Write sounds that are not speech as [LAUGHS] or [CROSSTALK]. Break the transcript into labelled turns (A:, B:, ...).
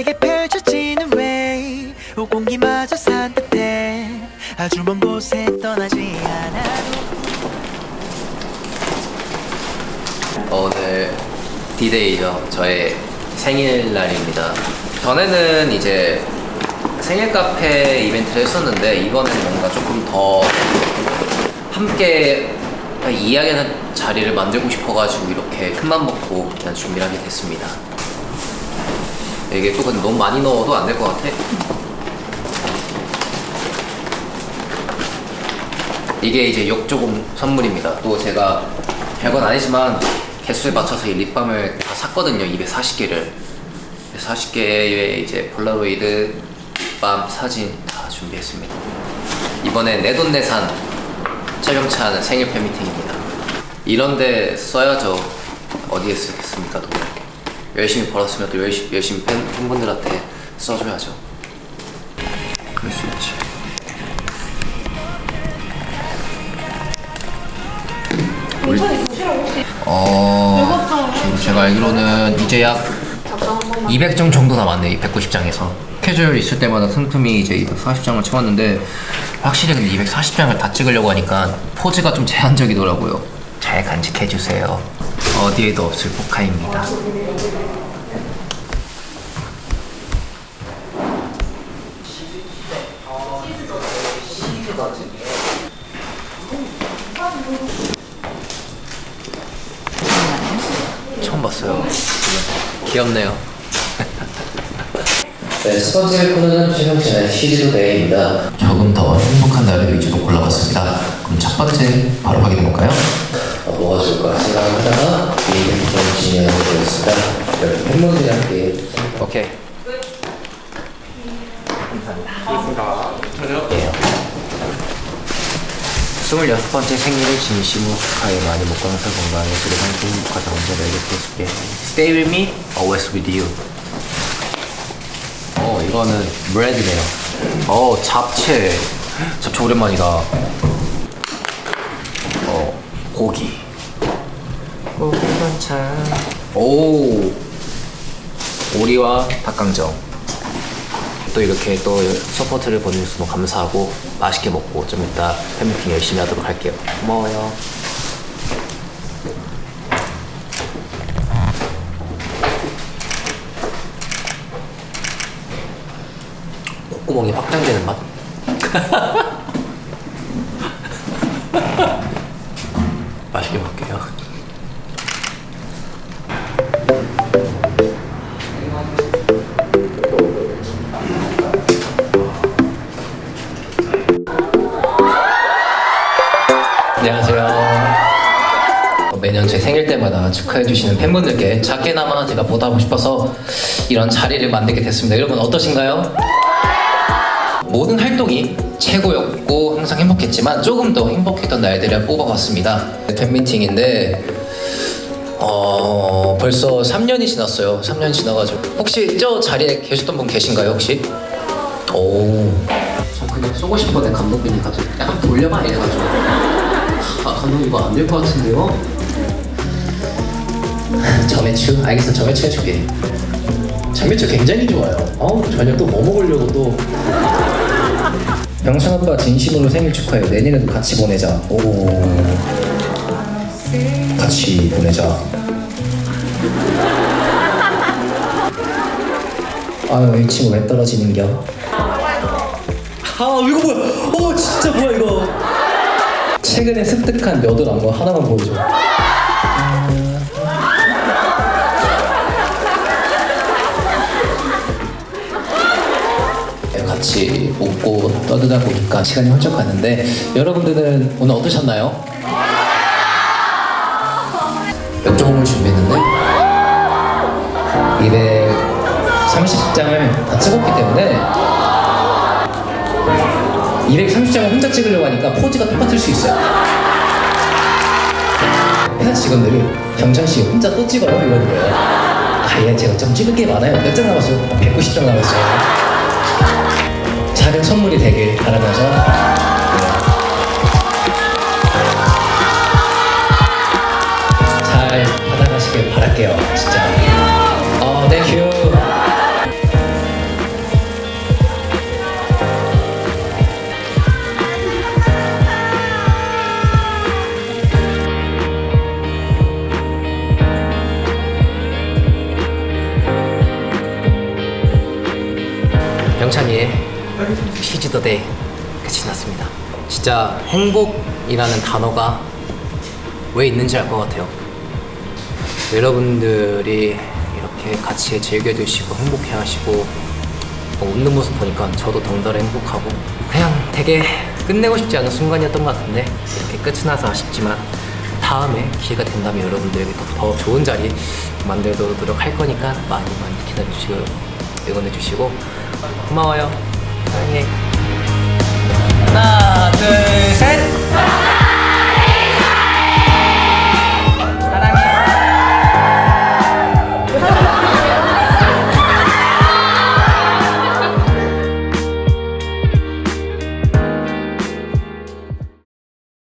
A: 내게 펼쳐지는 way 공기마저 산뜻해 아주 먼 곳에 떠나지 않아도
B: 오늘 디데이죠. 저의 생일날입니다. 전에는 이제 생일 카페 이벤트를 했었는데 이번에는 뭔가 조금 더 함께 이야기하는 자리를 만들고 싶어가지고 이렇게 큰맘 먹고 그냥 준비를 하게 됐습니다. 이게 또 근데 너무 많이 넣어도 안 될 것 같아. 이게 이제 욕조공 선물입니다. 또 제가 별건 아니지만 개수에 맞춰서 이 립밤을 다 샀거든요. 240개를. 40개의 이제 폴라로이드, 립밤, 사진 다 준비했습니다. 이번에 내돈내산 촬영차 생일 팬미팅입니다. 이런데 써야죠. 어디에 쓰겠습니까, 돈? 열심히 벌었으면 또 열심히, 열심히 팬, 팬분들한테 써줘야죠. 그럴 수 있지. 어, 지금 제가 알기로는 이제 약 200장 정도 남았네, 190장에서. 캐주얼 있을 때마다 상품이 이제 240장을 채웠는데, 확실히 근데 240장을 다 찍으려고 하니까 포즈가 좀 제한적이더라고요. 잘 간직해주세요. 어디에도 없을 포카입니다. 처음 봤어요. 귀엽네요. [LAUGHS] 네, 첫 번째 코너는 최명진의 시리즈 데이입니다. 조금 더 행복한 날을 위주로 골라봤습니다. 그럼 첫 번째 바로 확인해 볼까요? 스물여섯 번째 생일을 진심으로 축하해 많이 못 가면서 건강해 그리고 행복하다 언제 너에게 해줄게. Stay with me, always with you. 어 이거는 브레드네요. 어 잡채. 잡채 오랜만이다. 어 고기. 고기 반찬. 오. 오리와 닭강정 또 이렇게 또 서포트를 보내주셔서 감사하고 맛있게 먹고 좀 이따 팬미팅 열심히 하도록 할게요. 고마워요. 콧구멍이 확장되는 맛 [LAUGHS] 축하해주시는 팬분들께 작게나마 제가 보답하고 싶어서 이런 자리를 만들게 됐습니다. 여러분 어떠신가요? 모든 활동이 최고였고 항상 행복했지만 조금 더 행복했던 날들을 뽑아봤습니다. 팬미팅인데 어 벌써 3년이 지났어요. 3년 지나가지고 혹시 저 자리에 계셨던 분 계신가요 혹시? 오. 저 그냥 쏘고 싶었는데 감독님이 갑자기 약간 돌려봐 이래가지고 아 감독님 이거 안 될 것 같은데요? 점액추? 알겠어 점액추 해줄게. 점액추 굉장히 좋아요. 어우 저녁 또 뭐 먹으려고 또. 병찬 오빠 진심으로 생일 축하해. 내년에도 같이 보내자. 오. 같이 보내자. 아유 이 친구 왜 떨어지는겨? 아 이거 뭐야? 어 진짜 뭐야 이거? 최근에 습득한 몇을 안거 하나만 보여줘 웃고 떠들다 보니까 시간이 훌쩍 갔는데 여러분들은 오늘 어떠셨나요? 역조공을 준비했는데 230장을 다 찍었기 때문에 230장을 혼자 찍으려고 하니까 포즈가 똑같을 수 있어요. 회사 직원들이 경찬 씨 혼자 또 찍어요 이러는 거예요. 아, 예, 제가 좀 찍을 게 많아요. 몇 장 남았어요? 190장 남았어요. 작은 선물이 되길 바라면서. 잘 받아가시길 바랄게요 진짜. 어 thank you 영찬이의 시즈더데이 끝이 났습니다. 진짜 행복이라는 단어가 왜 있는지 알 것 같아요. 여러분들이 이렇게 같이 즐겨주시고 행복해 하시고 뭐 웃는 모습 보니까 저도 덩달아 행복하고 그냥 되게 끝내고 싶지 않은 순간이었던 것 같은데 이렇게 끝이 나서 아쉽지만 다음에 기회가 된다면 여러분들에게 더, 더 좋은 자리 만들도록 노력할 거니까 많이 많이 기다려주시고 응원해주시고 고마워요 사랑해 하나 둘 셋